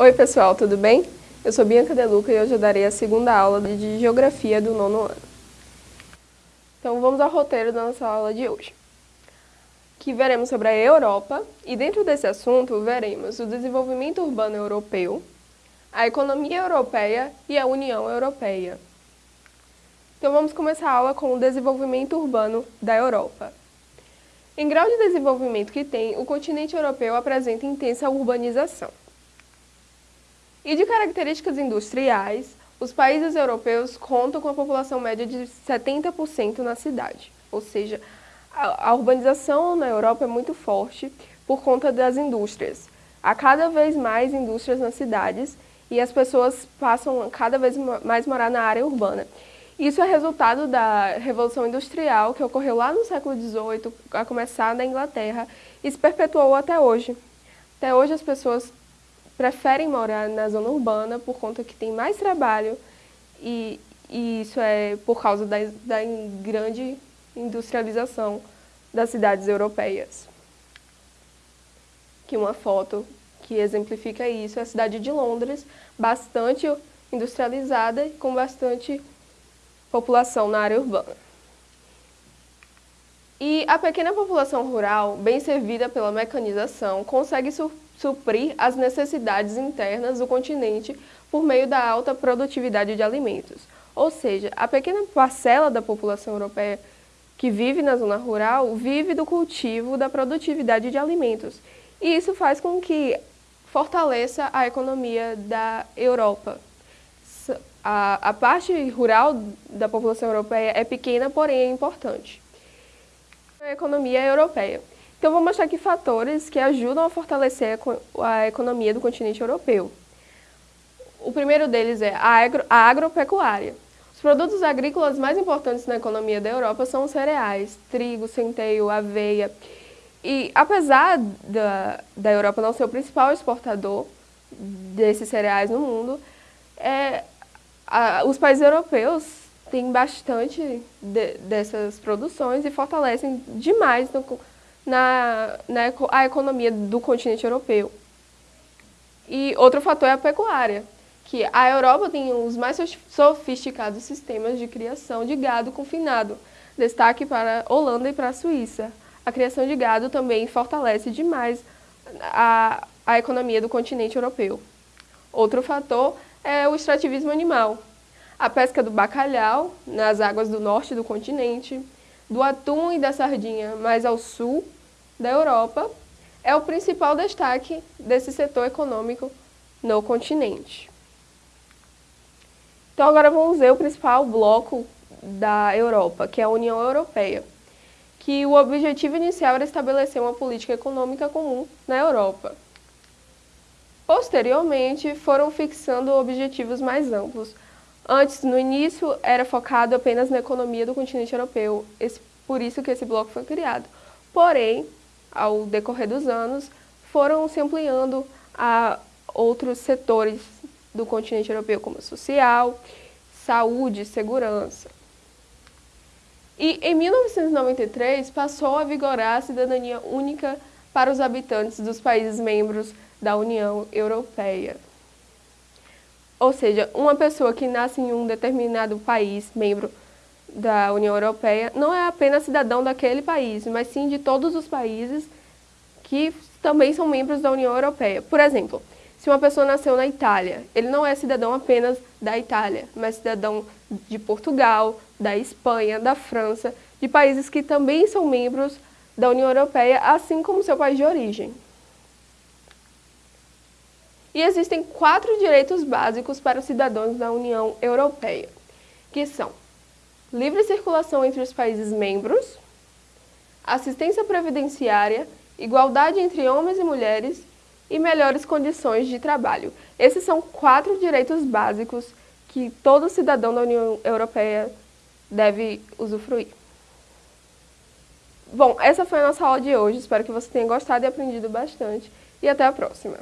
Oi pessoal, tudo bem? Eu sou Bianca Deluca e hoje eu darei a segunda aula de Geografia do nono ano. Então vamos ao roteiro da nossa aula de hoje. Que veremos sobre a Europa e dentro desse assunto veremos o desenvolvimento urbano europeu, a economia europeia e a União Europeia. Então vamos começar a aula com o desenvolvimento urbano da Europa. Em grau de desenvolvimento que tem, o continente europeu apresenta intensa urbanização. E de características industriais, os países europeus contam com a população média de 70% na cidade. Ou seja, a, urbanização na Europa é muito forte por conta das indústrias. Há cada vez mais indústrias nas cidades e as pessoas passam cada vez mais morar na área urbana. Isso é resultado da Revolução Industrial, que ocorreu lá no século XVIII, a começar na Inglaterra, e se perpetuou até hoje. Até hoje as pessoas preferem morar na zona urbana por conta que tem mais trabalho e, e isso é por causa da, da grande industrialização das cidades europeias. Que uma foto que exemplifica isso é a cidade de Londres, bastante industrializada e com bastante população na área urbana. E a pequena população rural, bem servida pela mecanização, consegue suprir as necessidades internas do continente por meio da alta produtividade de alimentos. Ou seja, a pequena parcela da população europeia que vive na zona rural vive do cultivo da produtividade de alimentos. E isso faz com que fortaleça a economia da Europa. A, a parte rural da população europeia é pequena, porém é importante. A economia europeia. Então, vou mostrar aqui fatores que ajudam a fortalecer a economia do continente europeu. O primeiro deles é a, agro, a agropecuária. Os produtos agrícolas mais importantes na economia da Europa são os cereais, trigo, centeio, aveia. E apesar da, da Europa não ser o principal exportador desses cereais no mundo, é, a, os países europeus têm bastante de, dessas produções e fortalecem demais no, na, na a economia do continente europeu. E outro fator é a pecuária, que a Europa tem os mais sofisticados sistemas de criação de gado confinado, destaque para a Holanda e para a Suíça. A criação de gado também fortalece demais a, a economia do continente europeu. Outro fator é o extrativismo animal. A pesca do bacalhau nas águas do norte do continente, do atum e da sardinha mais ao sul da Europa, é o principal destaque desse setor econômico no continente. Então agora vamos ver o principal bloco da Europa, que é a União Europeia, que o objetivo inicial era estabelecer uma política econômica comum na Europa. Posteriormente, foram fixando objetivos mais amplos. Antes, no início, era focado apenas na economia do continente europeu, esse, por isso que esse bloco foi criado. Porém, ao decorrer dos anos, foram se ampliando a outros setores do continente europeu, como social, saúde segurança. E em 1993 passou a vigorar a cidadania única para os habitantes dos países membros da União Europeia. Ou seja, uma pessoa que nasce em um determinado país membro da União Europeia não é apenas cidadão daquele país, mas sim de todos os países que também são membros da União Europeia. Por exemplo, se uma pessoa nasceu na Itália, ele não é cidadão apenas da Itália, mas cidadão de Portugal, da Espanha, da França, de países que também são membros da União Europeia, assim como seu país de origem. E existem quatro direitos básicos para os cidadãos da União Europeia, que são livre circulação entre os países membros, assistência previdenciária, igualdade entre homens e mulheres e melhores condições de trabalho. Esses são quatro direitos básicos que todo cidadão da União Europeia deve usufruir. Bom, essa foi a nossa aula de hoje. Espero que você tenha gostado e aprendido bastante. E até a próxima.